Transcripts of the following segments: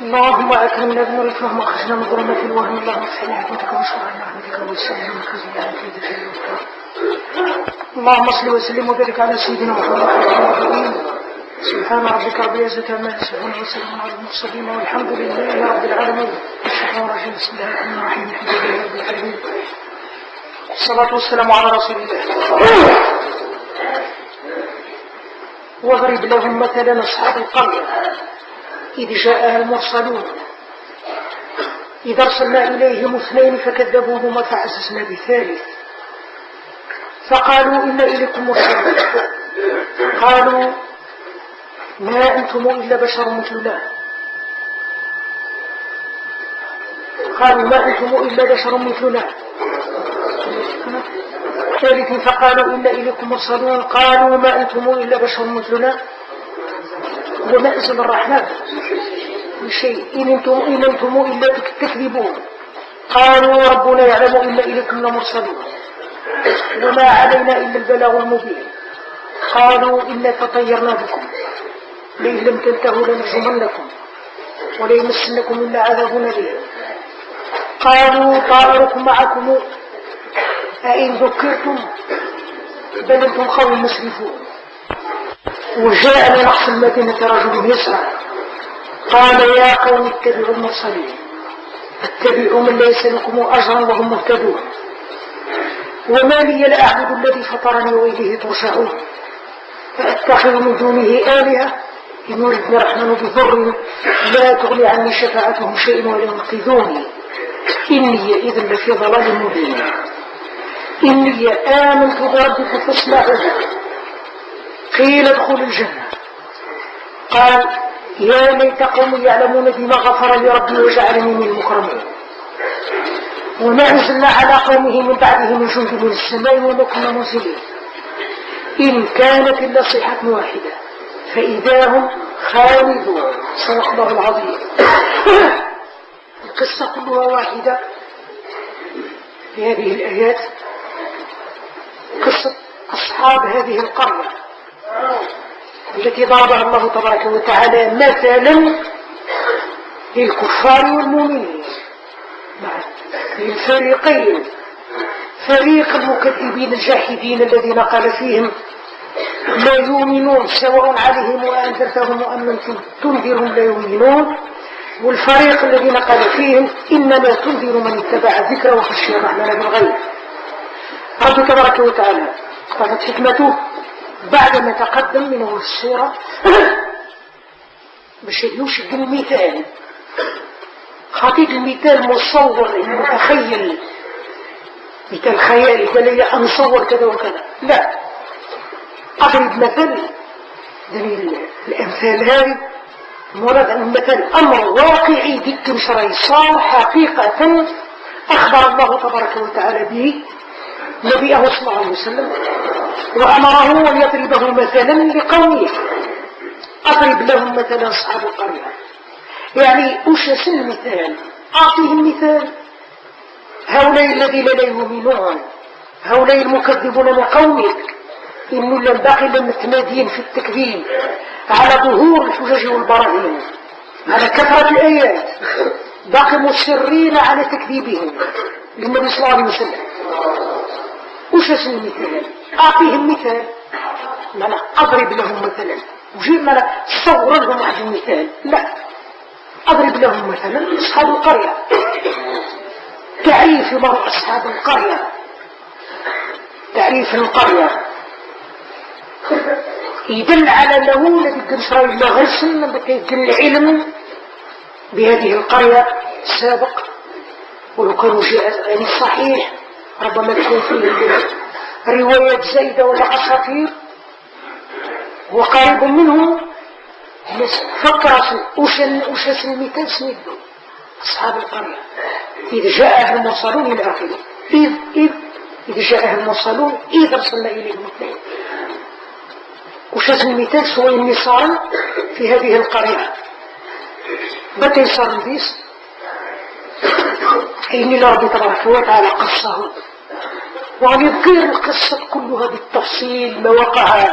اللهم أكرمنا بنور الفهم وأخرجنا من ظلمة الوهم. اللهم افتح عبادك واشرع عبادك وسلم وخزي اللهم صل وسلم وبارك على سيدنا محمد سبحان ربك رب العزة عما يصفون وسلام على المرسلين والحمد لله رب العالمين. الشيطان الرجيم بسم الله الرحمن الرحيم. الحمد لله رب العالمين. الصلاة والسلام على رسول الله. واضرب لهم مثلا أصحاب القرية. إذ جاءها المرسلون. إذا أرسلنا إليهم اثنين فكذبوهما فعززنا بثالث. فقالوا إن إليكم مرسلون. قالوا ما أنتم إلا بشر مثلنا. قالوا ما أنتم إلا بشر مثلنا. ثالث فقالوا إن إليكم مرسلون قالوا ما أنتم إلا بشر مثلنا. وما أنزل الرحمن؟ شيء. إن أنتم, إن أنتم إلا تكذبون. قالوا ربنا يعلم إن إليكم لمرسلون وما علينا إلا البلاغ المبين. قالوا إنا تطيرنا بكم. لئن لم تنتهوا لنرجمنكم. وليمسنكم إلا عذاب أليم. قالوا طائركم معكم. أئن ذكرتم بل أنتم قوم مسرفون وجاء من أقصى المدينة رجل يسعى قال يا قوم اتبعوا المرسلين. اتبعوا من ليس لكم أجرا وهم مهتدون. وما لي لا أعبد الذي فطرني وإليه ترجعون. فأتخذ من دونه آلهة إن يردني الرحمن بضر لا تغني عني شفاعتهم شيء ولا ينقذوني. إني إذا لفي ضلال مبين. إني آمنت بربكم فاسمعوا قيل ادخل الجنة. قال يا ليت قوم يعلمون بما غفر لي ربي وجعلني من المكرمين. وما أنزلنا على قومه من بعده من جند من السماء وما كنا منزلين إن كانت إلا صيحة واحدة فإذا هم خالدون. صدق الله العظيم. القصة كلها واحدة. في هذه الآيات قصة أصحاب هذه القرية التي ضربها الله تبارك وتعالى مثلا للكفار والمؤمنين. للفريقين. فريق المكذبين الجاحدين الذين قال فيهم لا يؤمنون سواء عليهم وأنذرتهم وأم تنذرهم لا يؤمنون. والفريق الذين قال فيهم إنما تنذر من اتبع الذكر وخشي الرحمن بالغيب. رب تبارك وتعالى قالت حكمته بعدما تقدم من السورة باش يوشك المثال. خطيط المثال مصور متخيل. مثال خيالي قال لي أنصور كذا وكذا. لا. أضرب مثل الأمثال هذه مراد أن مثل أمر واقعي ذكر شرعي صار حقيقة أخبر الله تبارك وتعالى به. نبيه صلى الله عليه وسلم وأمره أن يضربه مثلا لقومه. أضرب لهم مثلا أصحاب القرية. يعني أشس المثال؟ أعطيهم مثال هؤلاء الذين لا يؤمنون هؤلاء المكذبون لقومك إنه لم باقي لم متمادين في التكذيب على ظهور الحجج والبراهين على كثرة الآيات. باقي مصرين على تكذيبهم. للنبي صلى الله عليه وسلم. وش المثال أعطيهم مثال أنا أضرب لهم مثلا. وجيب ما أنا صور لهم واحد المثال لا أضرب لهم مثلا. أصحاب القرية. تعريف مرء أصحاب القرية. تعريف القرية. يدل على أنه الذي كان شرعي الله غرسل يدل العلم بهذه القرية السابق. ولو كانوا جاء يعني صحيح. ربما تكون فيه روايات زايدة ولا أساطير. وقريب منه فكر وش وش المثال سنده أصحاب القرية. إذ جاءها المرسلون إلى آخره إذ إذ إذ جاءها المرسلون. إذ أرسلنا إليهم اثنين وش المثال سوى النصارى في هذه القرية. متى يصار البيس إن ربي تبارك وتعالى قصه. وعن يذكر القصة كلها بالتفصيل ما وقع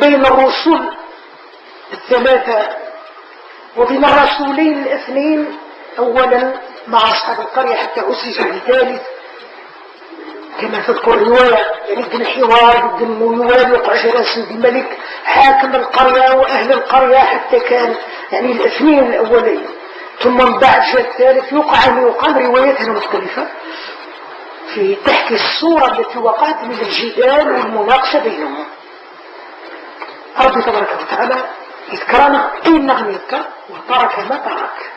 بين الرسل الثلاثة وبين الرسولين الاثنين أولا مع أصحاب القرية حتى أسس بثالث كما تذكر الرواية يعني بن حوار بن يوافق جلالة الملك حاكم القرية وأهل القرية حتى كان يعني الاثنين الأولين. ثم من بعد جاء الثالث يقع أن يقام رواياتنا مختلفة في تحكي الصورة التي وقعت من الجدال والمناقشة بينهم. ربي تبارك وتعالى يذكرنا أين نغم يذكر وترك ما ترك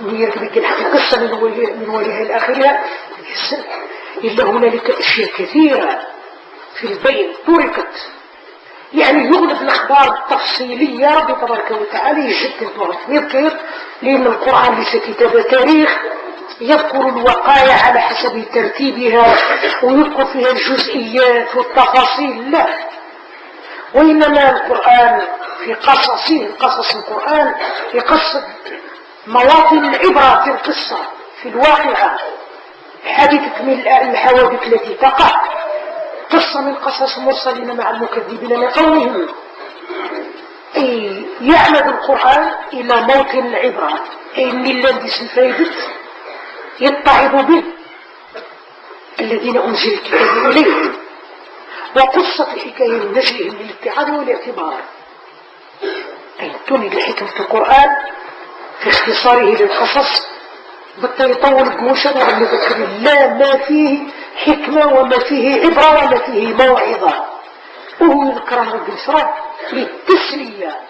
وهي تبقى القصة من وليها من وليها الآخرة إلا هنالك أشياء كثيرة في البين تركت يعني يغلب الأخبار التفصيلية ربي تبارك وتعالى يجد يذكر لأن القرآن ليس كتاب تاريخ يذكر الوقايع على حسب ترتيبها ويذكر فيها الجزئيات والتفاصيل لا. وإنما القرآن في قصصه قصص القرآن يقصد مواطن العبرة في القصة في الواقعة. حادثة من الحوادث التي تقع. قصة من قصص المرسلين مع المكذبين لقومهم. أي يعمد القرآن إلى موطن العبرة. أي من الذي سنفيدت يتعظ به الذين أنزل الكتاب إليهم. وقصة الحكاية من نجلهم للاتعاظ والاعتبار. أي تولد حكمة القرآن في اختصاره للقصص. بطل يطول بمشرع المذكر لا ما فيه حكمة وما فيه عبرة وما فيه موعظة. وهو يذكر رب للتسلية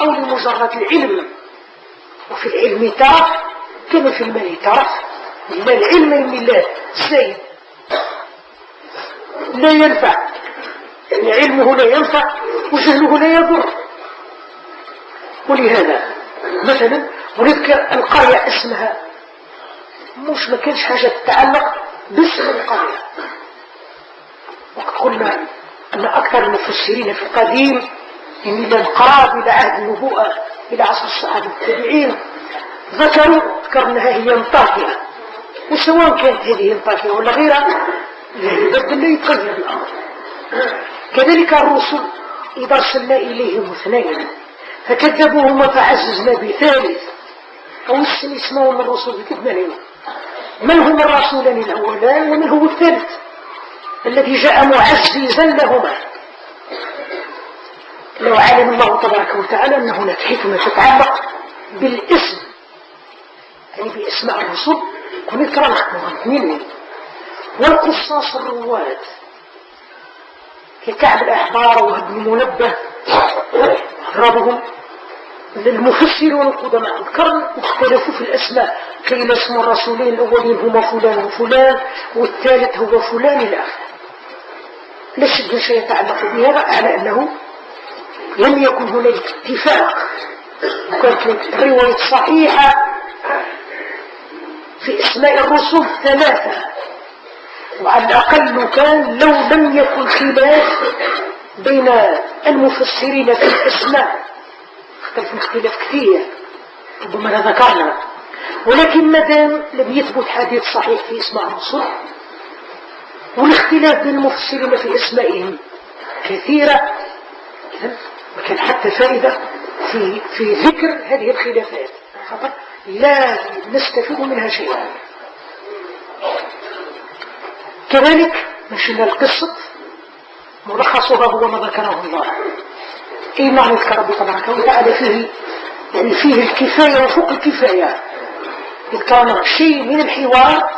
أو لمجرد العلم. وفي العلم ترف كما في المال ترف لا العلم الله زيد لا ينفع. يعني علمه لا ينفع وجهله لا يضر. ولهذا مثلا ونذكر القرية اسمها مش ما كانش حاجة تتعلق باسم القرية وقد قلنا أن أكثر المفسرين في القديم يعني إلى القراب إلى عهد النبوءة إلى عصر الصحابة التابعين ذكروا ذكرناها هي انطاكية وسواء كانت هذه انطاكية ولا غيرها لا يبدل لا يتغير الأمر. كذلك الرسل إذا أرسلنا إليهم اثنين فكذبوهما فعززنا بثالث أو السن اسمهم الرسول بكذبهم من هم الرسولان الأولان ومن هو الثالث؟ الذي جاء معززا لهما. لو علم الله تبارك وتعالى أن هناك حكمة تتعلق بالاسم. يعني باسماء الرسل كن يكرم مغنين والقصاص الرواد. ككعب الأحبار وابن منبه. أضربهم للمفسرون القدماء القرن اختلفوا في الأسماء. كي اسم الرسولين الأولين هما فلان وفلان والثالث هو فلان الآخر. لا شيء يتعلق بهذا على أنه لم يكن هناك اتفاق. وكانت الرواية صحيحة في أسماء الرسل ثلاثة. وعلى الأقل كان لو لم يكن خلاف بين المفسرين في الاسماء اختلف اختلاف كثير. ربما ذكرنا. ولكن مادام لم يثبت حديث صحيح في اسماء الرسل والاختلاف بين المفسرين في أسمائهم كثيرة ما كان حتى فائدة في, في ذكر هذه الخلافات. لا نستفيد منها شيئا. كذلك مشينا القصة ملخصها هو ما ذكره الله. اي معنى ربي تبارك وتعالى فيه؟ يعني فيه الكفاية وفوق الكفاية. كان شيء من الحوار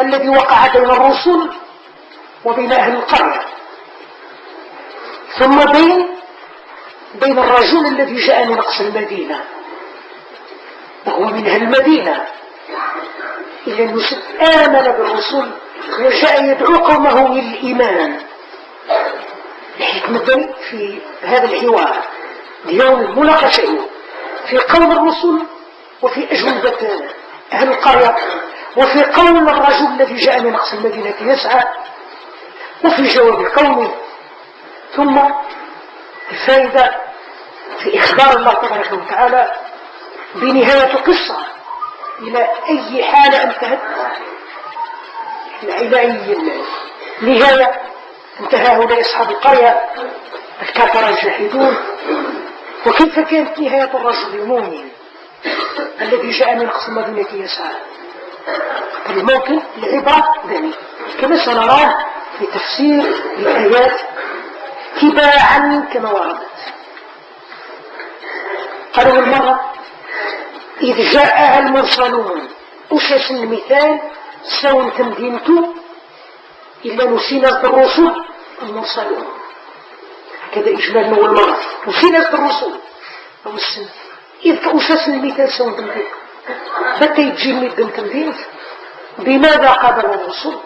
الذي وقع بين الرسل وبين أهل القرية. ثم بين بين الرجل الذي جاء من أقصى المدينة. وهو من أهل المدينة. إلا أنه آمن بالرسل وجاء يدعو قومه للإيمان. الحكمة في هذا الحوار اليوم المناقشة في قول الرسل وفي أجوبة أهل القرية وفي قول الرجل الذي جاء من أقصى المدينة يسعى وفي جواب قومه ثم الفائدة في إخبار الله تبارك وتعالى بنهاية قصة إلى أي حالة أنتهت؟ إلى أي نهاية؟ انتهى هؤلاء أصحاب القرية الكفر الجاحدون وكيف كانت نهاية الرجل المؤمن الذي جاء من قصر مدينة يسار؟ الموقف العبرة ذلك. كما سنراه في تفسير الآيات تباعا كما وردت. قالوا المرة إذ جاءها المرسلون أسس المثال سوى تمدينته إلا نسينا الرسل المرسلون هكذا إجمال أول مرة. نسينا الرسل أو السنة. إذ أسس المثال سوى تمدينته متى يجي من تمدينته بماذا قابل الرسل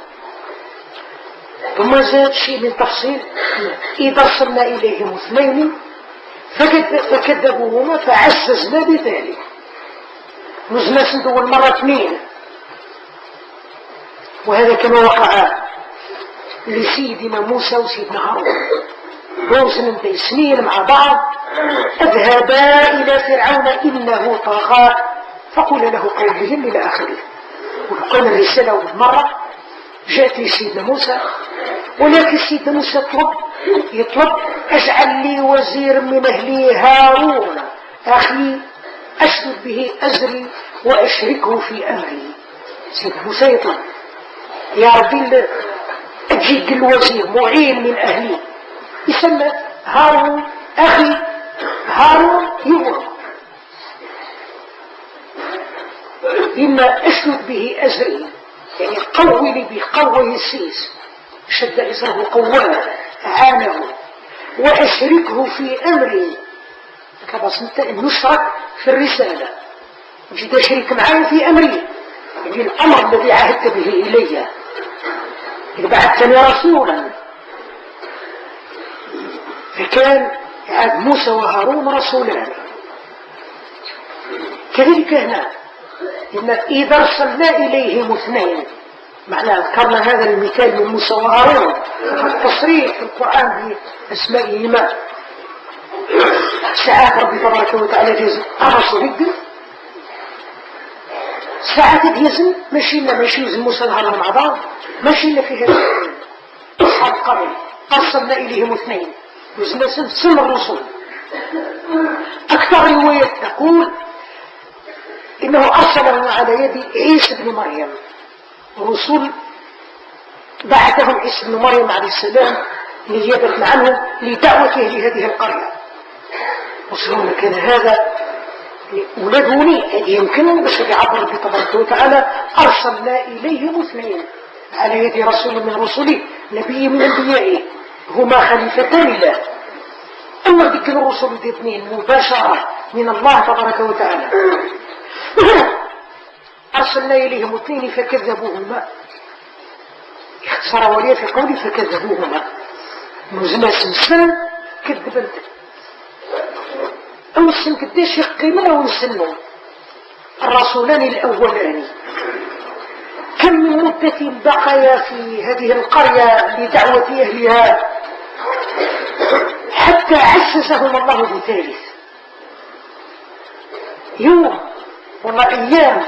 ثم زاد شيء من تفصيل؟ إذا أرسلنا إليهم اثنين فكذبوهما فعززنا بذلك. نزلنا سند أول مرة اثنين. وهذا كما وقع لسيدنا موسى وسيدنا هارون. دوز من سنين مع بعض. اذهبا إلى فرعون إنه طغى. فقل له قولهم إلى آخره. وقال الرسالة أول مرة جاءت لسيدنا موسى. ولكن سيدنا موسى يطلب يطلب أجعل لي وزير من أهلي هارون. أخي أشرك به أزري وأشركه في أمري. سيدنا موسى يطلب. يا ربي أجيك الوزير معين من أهلي. يسمى هارون أخي. هارون يمر إما أشرك به أزري يعني قوي لي به قوي السيس شد إزره قواه عانه. وأشركه في أمري. كما سنت نشرك في الرسالة. جد شريك معي في أمري. يعني الأمر الذي عهدت به إلي. إذا بعثتني رسولا. فكان عاد موسى وهارون رسولان. كذلك هنا إن إذا أرسلنا إليهم اثنين معنى ذكرنا هذا المثال من موسى وهارون التصريح في القرآن بأسمائهما. ساعات ربي تبارك وتعالى يزن الرسول ساعات يزن ماشي لنا ماشي يزن موسى وهارون مع بعض ماشي لنا في هذا أصحاب القرن أرسلنا إليهم اثنين. وزن سن الرسول. أكثر روايات تقول إنه أرسله على يد عيسى بن مريم. رسول بعثهم عيسى بن مريم عليه السلام نيابة عنه لدعوته لهذه القرية. وصلنا كان هذا ولدوني هذه يمكن بس يعبر بتبارك وتعالى أرسلنا إليهم اثنين على يد رسول من رسله نبي من أنبيائه هما خليفتان له أما ذكر الرسل الاثنين مباشرة من الله تبارك وتعالى. أرسلنا إليهم اثنين فكذبوهما. اختصر ولي في قولي فكذبوهما. نزنا سنسان كذبت السن كداش يقيمنا ونسنوا الرسولان الأولان. كم من مدة بقيا في هذه القرية لدعوة أهلها؟ حتى عسسهم الله بثالث. يوم ولا أيام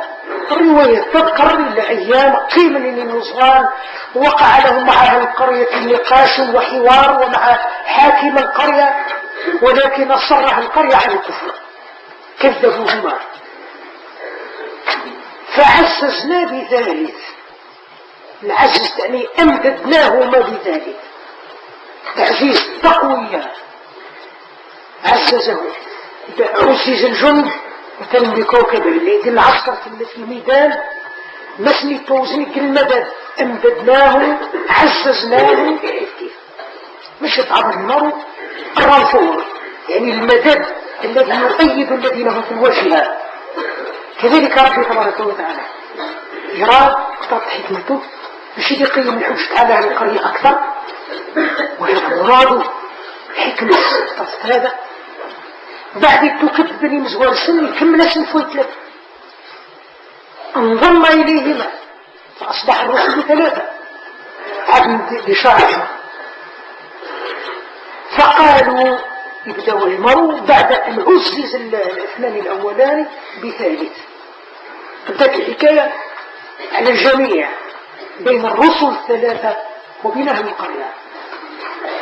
الرواية تذكر الأيام قيمة للنصران. وقع لهم مع القرية نقاش وحوار ومع حاكم القرية. ولكن أصرها القرية على الكفر. كذبوهما. فعززنا بذلك. العزز يعني أمددناهما بذلك. تعزيز تقوية. عززه. عزز الجند. مثلا بكوكب اللي يدل العسكر في الميدان. مسني توزنك المدد. أمددناه. عززناه. مش يتعب النار. الرافور يعني المدد الذي يؤيد الذين هم في الوجه. كذلك ربي تبارك وتعالى يرى اقتضت حكمته باش يقيم الحجة على القرية أكثر. وهذا مراده حكمة اقتضت هذا بعد تكتب بني مزوار سن يكمل سن فويت انضم إليهما فأصبح الرسل ثلاثة. عبد لشعر فقالوا يبدأوا يمروا بعد أن عزز الاثنان الأولان بثالث. بدأت الحكاية على الجميع بين الرسل الثلاثة وبين أهل القرية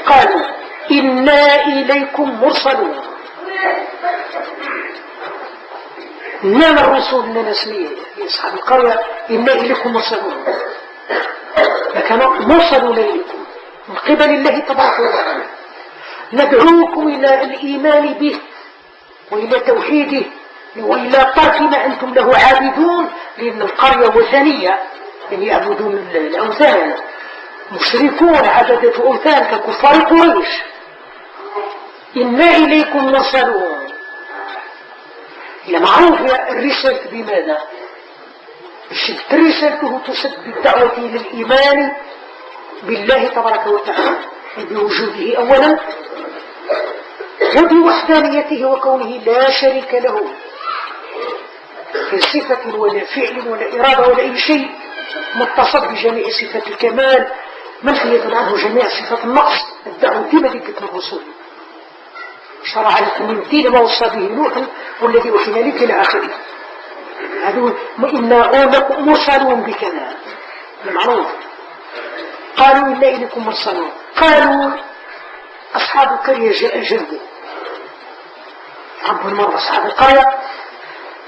قالوا إنا إليكم مرسلون. نعم الرسول لنا اسميه أصحاب القرية إنا إليكم مرسلون. لكن مرسلون إليكم من قبل الله تبارك وتعالى. ندعوكم إلى الإيمان به وإلى توحيده وإلى ما أنتم له عابدون لأن القرية وثنية يعني يعبدون الأوثان. مشركون عبدة أوثان ككفار قريش. إنا إليكم مرسلون هي معروف الرسالة بماذا؟ رسالته تسد بالدعوة إلى الإيمان بالله تبارك وتعالى. بوجوده أولا وبوحدانيته وكونه لا شريك له في صفة ولا فعل ولا إرادة ولا أي شيء متصف بجميع صفات الكمال منفية عنه جميع صفات النقص الدعوة ديما ذكر الرسول. شرع لكم من دين ما وصى به نوح والذي وحينا لك إلى آخره. هذا إنا مرسلون بكذا. المعروف قالوا إلا إليكم مرسلون. قالوا أصحاب القرية جاء جنبه رب المرة أصحاب القرية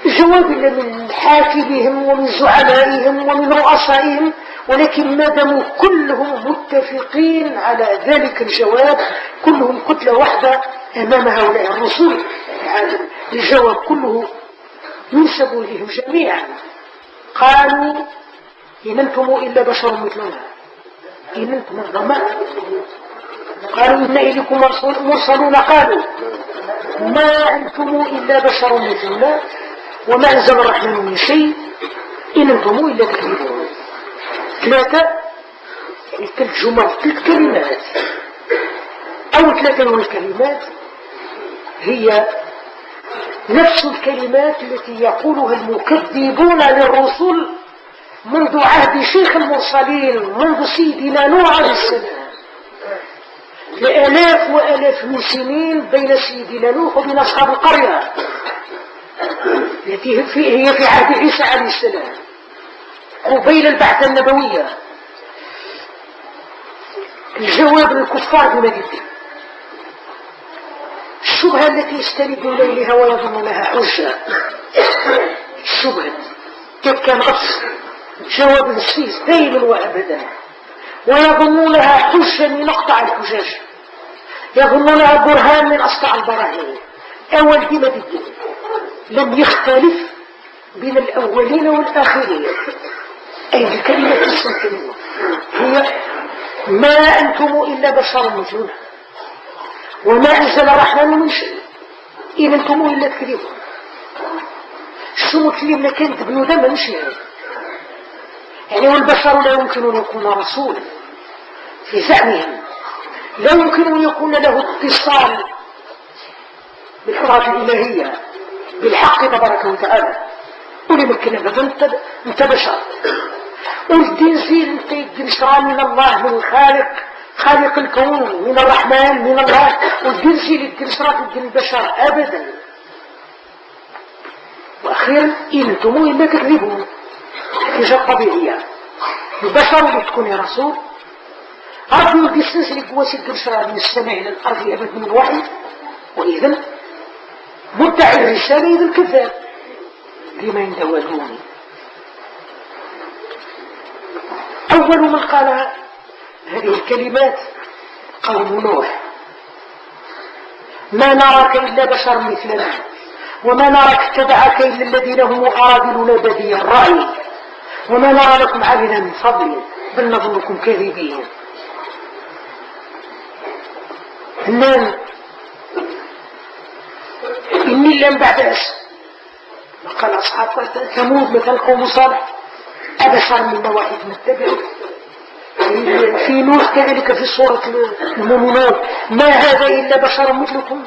جواب من حاكمهم ومن زعمائهم ومن رؤسائهم ولكن ما داموا كلهم متفقين على ذلك الجواب كلهم كتلة واحدة أمام هؤلاء الرسول الجواب كله ينسب إليهم جميعا. قالوا إن أنتم إلا بشر مثلنا. إن أنتم الضماء قالوا إن إليكم مرسلون قالوا ما أنتم إلا بشر مثلنا وما أنزل الرحمن من شيء إن أنتم إلا تكذبون ثلاثة ثلاث جمل ثلاث كلمات أو ثلاثة من الكلمات هي نفس الكلمات التي يقولها المكذبون للرسل منذ عهد شيخ المرسلين منذ سيدنا نوح عليه السلام. لآلاف وآلاف من سنين بين سيدنا نوح وبين أصحاب القرية. التي هي في عهد عيسى عليه السلام. قبيل البعثة النبوية. الجواب للكفار بمدينة الشبهة التي يستندون إليها ويظن لها حجة. الشبهة. كان غص جواب السيس دائما وأبدا. ويظنون لها حجة من أقطع الحجاج. يظنون لها برهان من أسطع البراهين. أول دي مدينة لم يختلف بين الأولين والآخرين. أي الكلمة اسم كلمة. هي ما أنتم إلا بشر مثلنا وما أنزل الرحمن من شيء. إن أنتم إلا تكذبون. شو كلمة كانت بنودا ما مش يعني يعني والبشر لا يمكن أن يكون رسولا في زعمهم لا يمكن أن يكون له اتصال بالحرات الإلهية بالحق تبارك وتعالى. قولي مكنا أنت أنت بشر. والدين زين الدين شرع من الله من الخالق خالق الكون من الرحمن من الله. والدين زين الدين الدين البشر ابدا. وأخيرا أنتم الا تكذبون حاجة طبيعيه البشر اللي يا رسول. ربي ودي السلسلة قواسي الدرشرة من السماء إلى الأرض أبد من الوحي. وإذن مدعي الرسالة إذا الكذاب. لما يندوادوني أول من قال هذه الكلمات قوم نوح. ما نراك إلا بشر مثلنا. وما نراك اتبعك إلا الذين هم أرادلون بدي الرأي. وما نرى لكم علينا من فضل بل نظنكم كاذبين. النام إني لم بعد أس قال أصحاب ثمود مثل قوم صالح أبشر من واحد متبع في نوح كذلك في سورة المؤمنون. ما هذا إلا بشر مثلكم؟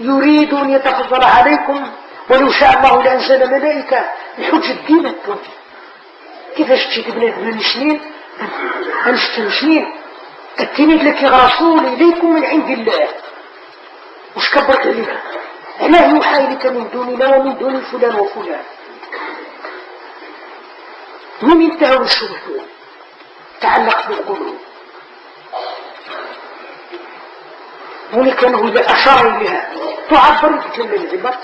يريد أن يتفضل عليكم ولو شاء الله لأنزل ملائكة الحجة دينكم كيفاش تجي بنات من سنين أنشت سنين التلميذ لك رسول إليكم من عند الله. وش كبرت عليها ألا يوحى إليك من دوننا ومن دون فلان وفلان. من انتهوا الشبهة تعلق بالقلوب. هنا كانوا إذا أشار إليها. تعبر بكلمة العبر.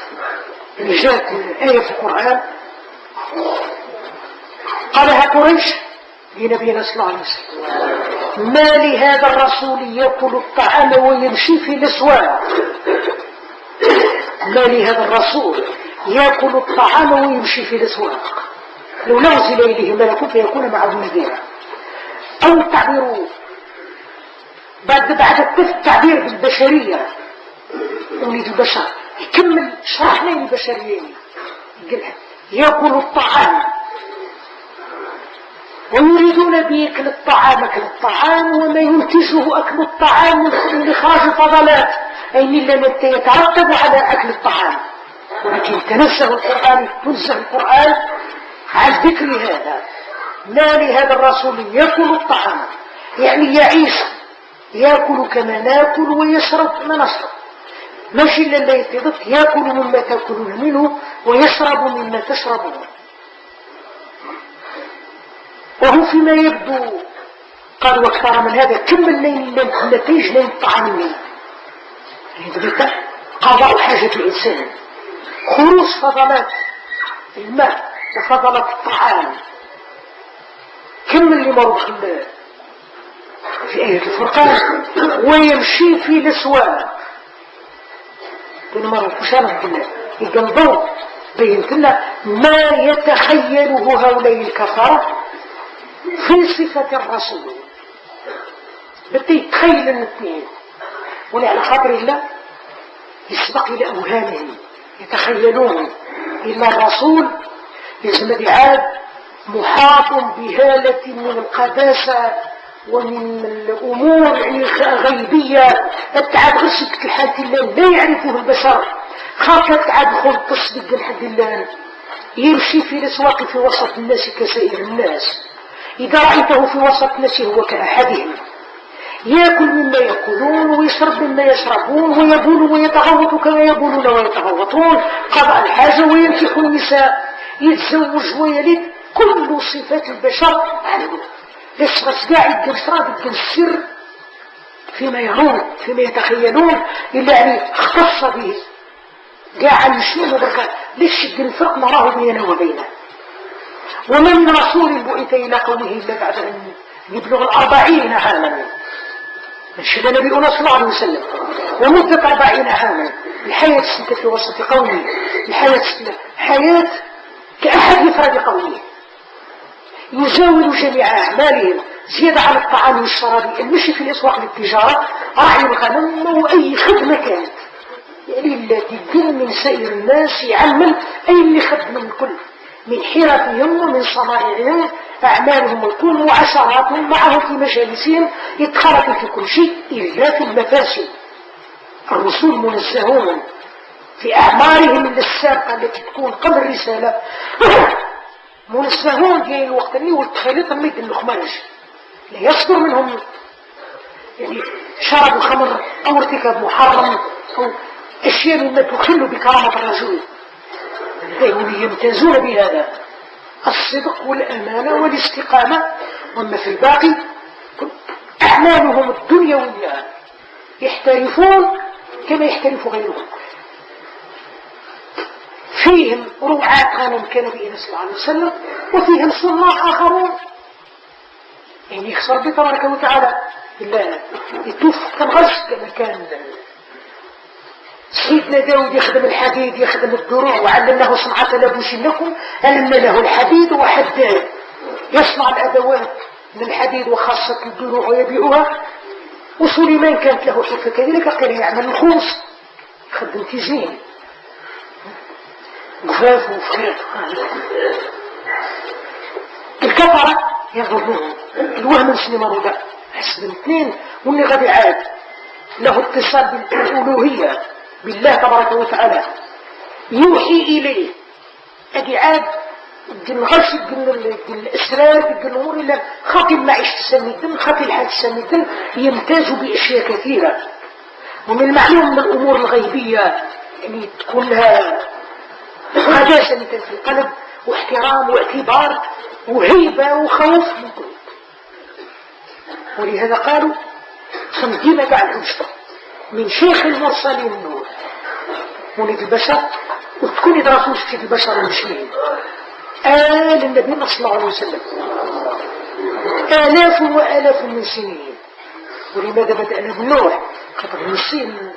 اللي جاءت آية في القرآن. قالها قريش؟ لنبينا صلى الله عليه وسلم. ما لهذا الرسول يأكل الطعام ويمشي في الأسواق؟ ما لهذا الرسول يأكل الطعام ويمشي في الأسواق؟ لو نزل إليه ملك فيكون معه نذيرا أو التعبير بعد بعد التعبير بالبشرية؟ وليد البشر. يكمل شرح لي البشرية. يأكل الطعام ويريدون بأكل الطعام أكل الطعام وما ينتجه أكل الطعام من إخراج فضلات أي لم يترتب على أكل الطعام. ولكن تنزه القرآن تنزه القرآن عن ذكر هذا. ما لهذا الرسول يأكل الطعام؟ يعني يعيش يأكل كما نأكل ويشرب كما نشرب. ماشي إلا يأكل مما تأكلون منه ويشرب مما تشربون. وهو فيما يبدو. قال وأكثر من هذا كم الليل النتيج لين طعام الليل. يعني قضاء حاجة الإنسان. خروج فضلات الماء وفضلات الطعام. كم اللي مرض في آية الفرقان ويمشي في الأسواق كل مرة مشارك بالله يقلبوا بينت لنا ما يتخيله هؤلاء الكفرة في صفة الرسول. بدي يتخيل الاثنين. ولعلى خاطر الله يسبق إلى أوهامهم يتخيلون إن الرسول يزمد عاد محاط بهالة من القداسة ومن الأمور يعني غيبية. التعب غسك الحد الله لا يعرفه البشر. خاطر تعب خل تصدق الحد الله يمشي في الأسواق في وسط الناس كسائر الناس. إذا رأيته في وسط الناس هو كأحدهم يأكل مما يأكلون ويشرب مما يشربون ويبول ويتغوط كما يبولون ويتغوطون. قضاء الحاجة وينكح النساء. يتزوج ويلد كل صفات البشر عنه بس قاعد يدير صادق السر فيما يرون فيما يتخيلون إلا يعني اختص به. قاعد يشيل بركة ليش الفرق مراه بينه وبينه؟ وما من رسول بعث إلى قومه إلا بعد أن يبلغ الأربعين عاما نشهد نبينا صلى الله عليه وسلم ومدة أربعين عاما الحياة ستة في وسط قومه الحياة حياة كأحد يفرد قومه. يزاول جميع أعمالهم زيادة على الطعام والشراب المشي في الأسواق للتجارة راعي الغنم وأي خدمة كانت. يعني تدين من سائر الناس يعمل أي اللي من كل. من حرفهم ومن صنائعهم أعمالهم الكل وعشراتهم معهم في مجالسهم يتخلق في كل شيء إلا في المفاسد. الرسول منزهون في أعمارهم السابقة التي تكون قبل الرسالة. منزهون في الوقت اللي والتخيلات ميت النخمانج لا يصدر منهم. يعني شرب الخمر أو ارتكاب محرم أو أشياء مما تخل بكرامة الرجل. هم يمتازون بهذا الصدق والأمانة والاستقامة. وما في الباقي أعمالهم الدنيوية يحترفون كما يحترف غيرهم. فيهم رعاة غنم كنبينا صلى الله عليه وسلم وفيهم صناع آخرون. يعني يخسر بتبارك وتعالى. لا يتوف كالغش كما كان. سيدنا داود يخدم الحديد يخدم الدروع وعلمناه صنعة لبوس لكم علمنا له الحديد وحداد يصنع الأدوات من الحديد وخاصة الدروع ويبيعها. وسليمان كانت له حرفة كذلك قال يعمل الخوص يخدم تيزين جفاف وفريق. الكفرة يغضبون الوهم مسلم مرودة. حسب الاثنين. واللي غادي عاد له اتصال بالألوهية. بالله تبارك وتعالى يوحي إليه. أدي عاد الغش الإسرار الأمور إلا خاطي المعيشة السميدن خاطي الحال السميدن يمتاز بأشياء كثيرة. ومن المعلوم من الأمور الغيبية يعني تكون لها مثل في القلب واحترام واعتبار وهيبة وخوف من كل. ولهذا قالوا خمدينا قاعد نشطب من شيخ المرسلين ولد البشر وتكون يدرسوا في البشر المسلمين آل النبي صلى الله عليه وسلم. آلاف وآلاف من سنين. ولماذا بدأنا بنوح قبل نسين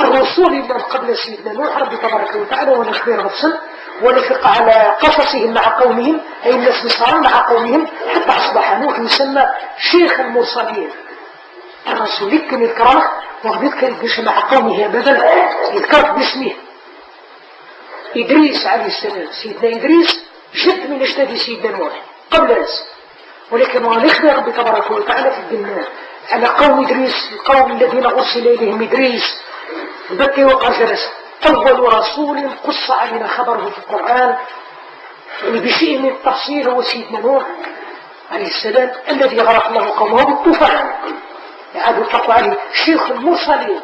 الرسول اللي قبل سيدنا نوح ربي تبارك وتعالى ونخبر نفسا ونفق على قصصهم مع قومهم أي الناس مع قومهم حتى أصبح نوح يسمى شيخ المرسلين. الرسول يذكر الكرامة وقد يذكر مع قومه أبدا يذكر باسمه إدريس عليه السلام سيدنا إدريس جد من أجداد سيدنا نوح قبل ناس ولكن ونخبر ربي تبارك وتعالى في الدنيا. على قوم إدريس القوم الذين أرسل إليهم إدريس. بكي وقع جلس. أول رسول قص علينا خبره في القرآن يعني بشيء من التفصيل هو سيدنا نوح عليه السلام الذي غرق الله قومه بالطوفان. يعاد يطلق عليه شيخ المرسلين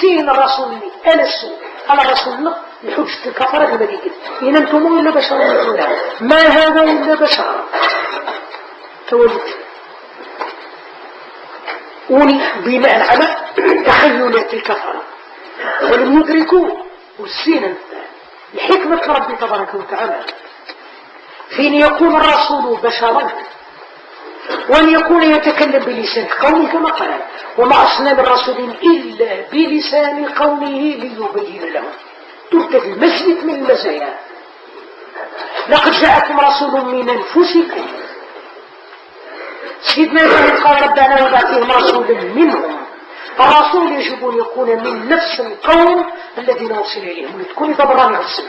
سين الرسول أنا السوء على رسولنا لحجة الكفرة كما قلت إن أنتم إلا بشر. مثلنا ما هذا إلا بشر؟ تولد. وني بناء على تخيلات الكفرة ولم يدركوا والسين لحكمة ربي تبارك وتعالى. حين يكون الرسول بشرا وأن يكون يتكلم بلسان قومه كما قال وما أصنام الرسول إلا بلسان قومه ليبين لهم. ترتفي مزيد من المزايا. لقد جاءكم رسول من أنفسكم. سيدنا إبراهيم قال ربنا وبعثهم رسولا منهم. الرسول يجب أن يكون من نفس القوم الذين أرسل إليهم. لتكون تبران نفسه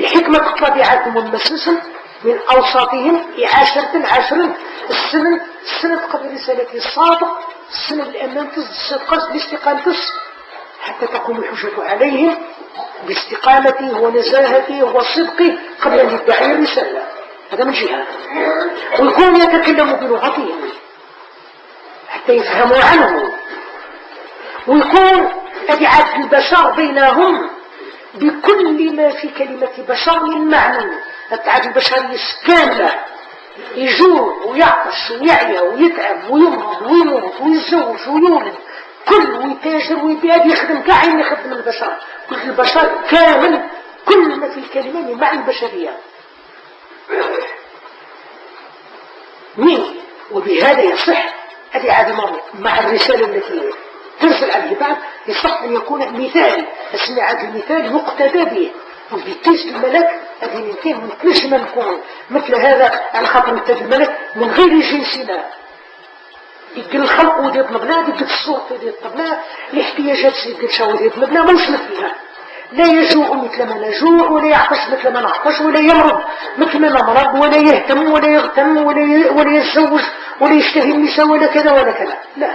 بحكمة طبيعتهم المسلسل من أوساطهم عشرة عشرة. السنة السنة قبل رسالته الصادق السنة الأمام الصدق باستقامته حتى تقوم الحجة عليهم باستقامته ونزاهته وصدقه قبل أن يدعي الرسالة. هذا من جهة. ويكون يتكلم بلغتهم حتى يفهموا عنه. ويكون أبعاد البشر بينهم بكل ما في كلمة بشر من معنى. التعب البشرية كاملة يجوع ويعطش ويعيا ويتعب ويمرض ويموت ويتزوج ويولد. كل ويتاجر ويبيع يخدم كاع يخدم البشر. كل البشر كامل كل ما في الكلمة معنى البشرية. مين؟ وبهذا يصح هذه عادة مرة مع الرسالة التي ترسل على العباد يصح أن يكون مثال. أسمع هذا المثال يقتدى به. وبيتيس الملك؟ هذه من كلش ما نكون مثل هذا على خاطر نتاج الملك من غير جنسنا يدير الخلق ودي يطلبنا يدير الصوت ودي يطلبنا الاحتياجات سيدي الشاو ودي يطلبنا موش مثلها. لا يجوع مثل ما نجوع ولا يعطش مثل ما نعطش ولا يمرض مثل ما نمرض ولا يهتم ولا يغتم ولا ولا يتزوج ولا يشتهي النساء ولا كذا ولا كذا. لا.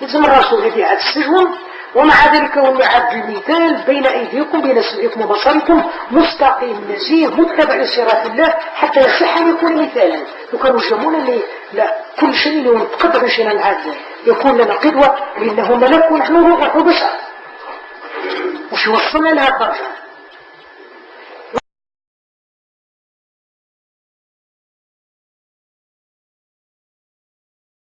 لازم الرسول الذي عاد السجن ومع ذلك هو يعد المثال بين أيديكم بين سمعكم وبصركم مستقيم نزيه متبع لصراط الله حتى يصح أن يكون مثالا وكانوا يجمعون لي لا كل شيء شيئا العادة يكون لنا قدوة لأنه ملك ونحن روح وبشر وش وصلنا لها طرفا